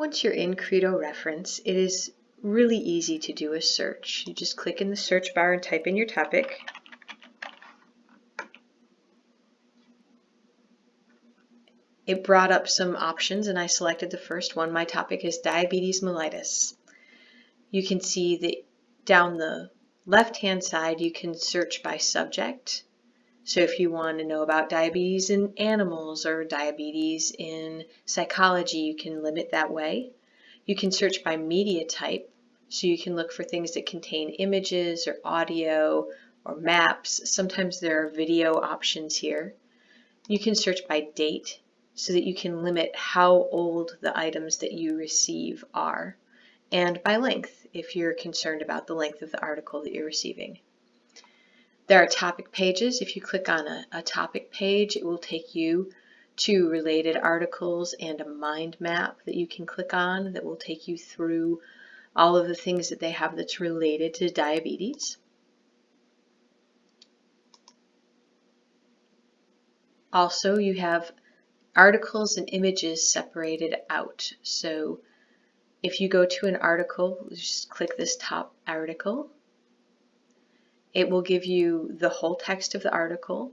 Once you're in Credo Reference, it is really easy to do a search. You just click in the search bar and type in your topic. It brought up some options and I selected the first one. My topic is diabetes mellitus. You can see that down the left hand side you can search by subject. So if you want to know about diabetes in animals or diabetes in psychology, you can limit that way. You can search by media type, so you can look for things that contain images or audio or maps. Sometimes there are video options here. You can search by date, so that you can limit how old the items that you receive are, and by length if you're concerned about the length of the article that you're receiving. There are topic pages. If you click on a, a topic page, it will take you to related articles and a mind map that you can click on that will take you through all of the things that they have that's related to diabetes. Also, you have articles and images separated out. So if you go to an article, just click this top article. It will give you the whole text of the article.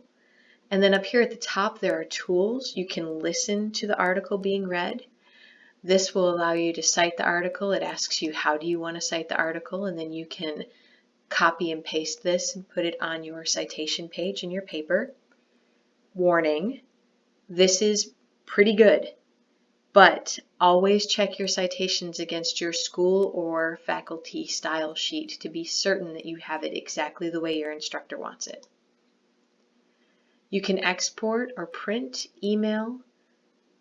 And then up here at the top there are tools. You can listen to the article being read. This will allow you to cite the article. It asks you how do you want to cite the article and then you can copy and paste this and put it on your citation page in your paper. Warning, this is pretty good, but always check your citations against your school or faculty style sheet to be certain that you have it exactly the way your instructor wants it. You can export or print, email,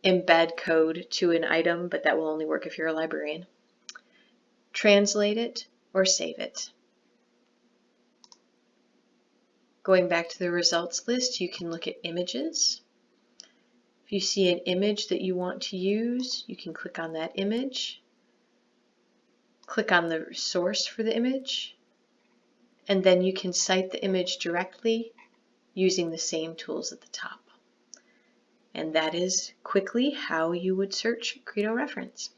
embed code to an item, but that will only work if you're a librarian. Translate it or save it. Going back to the results list, you can look at images. If you see an image that you want to use, you can click on that image, click on the source for the image, and then you can cite the image directly using the same tools at the top. And that is quickly how you would search Credo reference.